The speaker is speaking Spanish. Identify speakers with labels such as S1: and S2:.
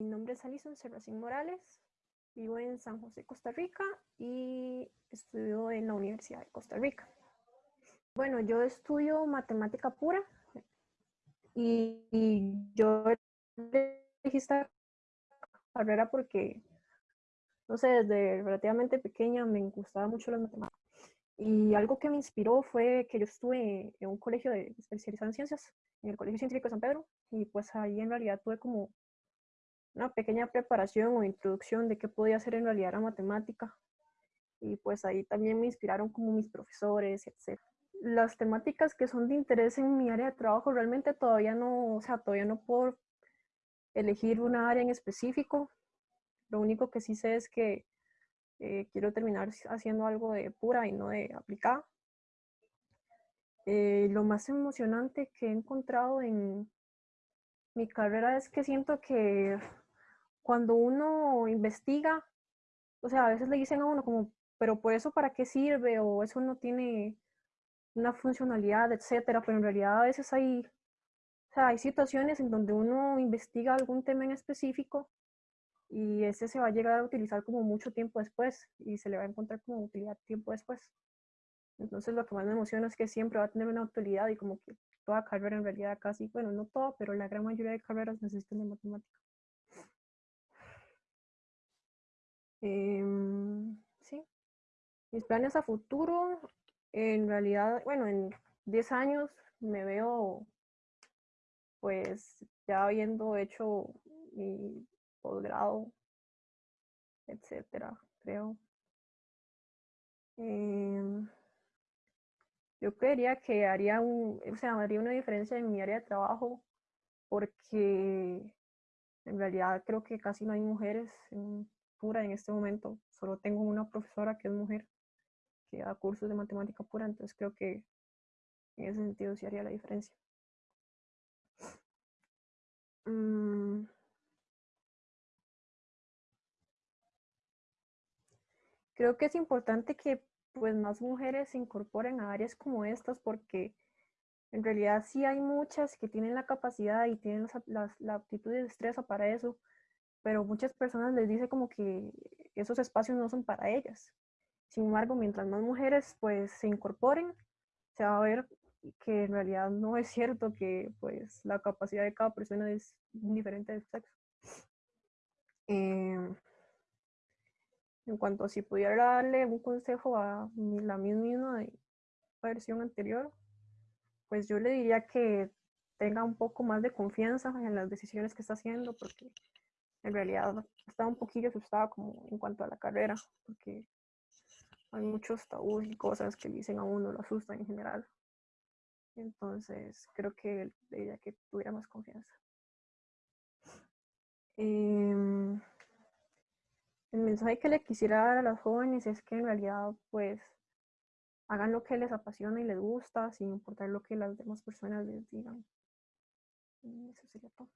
S1: es Alison Serracín Morales, vivo en San José, Costa Rica y estudio en la Universidad de Costa Rica. Bueno, yo estudio matemática pura y, yo elegí esta carrera porque, no sé, desde relativamente pequeña me gustaba mucho las matemáticas. Y algo que me inspiró fue que yo estuve en un colegio de especializado en ciencias, en el Colegio Científico de San Pedro, y pues ahí en realidad tuve como una pequeña preparación o introducción de qué podía hacer en realidad la matemática. Y pues ahí también me inspiraron como mis profesores, etc. Las temáticas que son de interés en mi área de trabajo realmente todavía no, o sea, todavía no puedo elegir una área en específico. Lo único que sí sé es que eh, quiero terminar haciendo algo de pura y no de aplicada. Eh, lo más emocionante que he encontrado en mi carrera es que siento que cuando uno investiga, o sea, a veces le dicen a uno como, pero por eso para qué sirve o eso no tiene una funcionalidad, etcétera, pero en realidad a veces hay, o sea, hay situaciones en donde uno investiga algún tema en específico y ese se va a llegar a utilizar como mucho tiempo después y se le va a encontrar como utilidad tiempo después. Entonces lo que más me emociona es que siempre va a tener una utilidad y como que toda carrera en realidad casi, bueno, no toda, pero la gran mayoría de carreras necesitan de matemática. Em, sí, mis planes a futuro, en realidad, bueno, en 10 años me veo pues ya habiendo hecho mi posgrado, etcétera, creo. Em, yo creería que haría, un, o sea, haría una diferencia en mi área de trabajo porque en realidad creo que casi no hay mujeres en pura en este momento. Solo tengo una profesora que es mujer que da cursos de matemática pura, entonces creo que en ese sentido sí haría la diferencia. Mm. Creo que es importante que pues más mujeres se incorporen a áreas como estas porque en realidad sí hay muchas que tienen la capacidad y tienen la aptitud y destreza para eso, pero muchas personas les dice como que esos espacios no son para ellas. Sin embargo, mientras más mujeres pues se incorporen, se va a ver que en realidad no es cierto que pues la capacidad de cada persona es diferente del sexo. Em, en cuanto a si pudiera darle un consejo a la misma versión anterior, pues yo le diría que tenga un poco más de confianza en las decisiones que está haciendo, porque en realidad estaba un poquillo asustada como en cuanto a la carrera, porque hay muchos tabús y cosas que dicen a uno, lo asustan en general. Entonces, creo que le diría que tuviera más confianza. Em, el mensaje que le quisiera dar a las jóvenes es que en realidad pues hagan lo que les apasiona y les gusta sin importar lo que las demás personas les digan. eso sería todo.